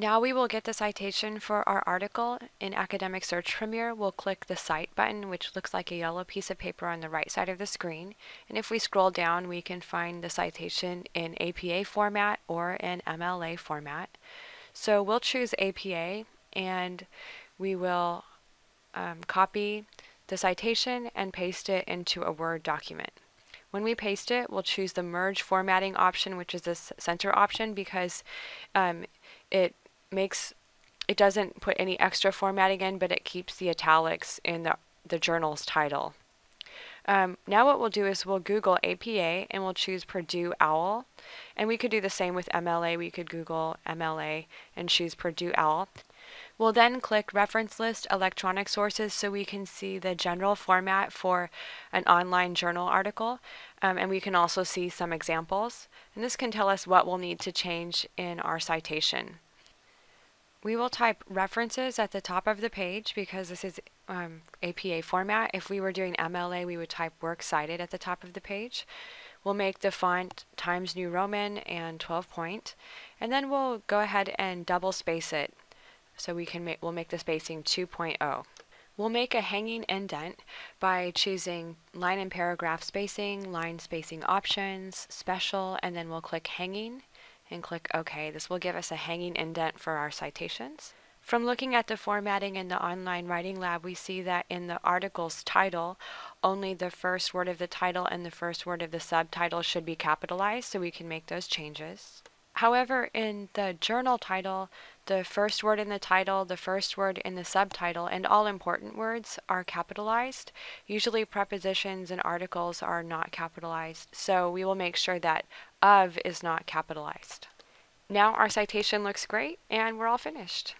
Now we will get the citation for our article. In Academic Search Premier, we'll click the Cite button, which looks like a yellow piece of paper on the right side of the screen. And if we scroll down, we can find the citation in APA format or in MLA format. So we'll choose APA and we will um, copy the citation and paste it into a Word document. When we paste it, we'll choose the merge formatting option, which is this center option because um, it makes it doesn't put any extra formatting in, but it keeps the italics in the, the journal's title. Um, now what we'll do is we'll Google APA and we'll choose Purdue OWL. And we could do the same with MLA. We could Google MLA and choose Purdue OWL. We'll then click Reference List Electronic Sources so we can see the general format for an online journal article. Um, and we can also see some examples. And this can tell us what we'll need to change in our citation. We will type references at the top of the page because this is um, APA format. If we were doing MLA, we would type works cited at the top of the page. We'll make the font Times New Roman and 12 point, and then we'll go ahead and double space it. So we can make, we'll make the spacing 2.0. We'll make a hanging indent by choosing line and paragraph spacing, line spacing options, special, and then we'll click hanging and click OK. This will give us a hanging indent for our citations. From looking at the formatting in the online writing lab, we see that in the article's title, only the first word of the title and the first word of the subtitle should be capitalized, so we can make those changes. However, in the journal title, the first word in the title, the first word in the subtitle, and all important words are capitalized. Usually prepositions and articles are not capitalized, so we will make sure that of is not capitalized. Now our citation looks great and we're all finished.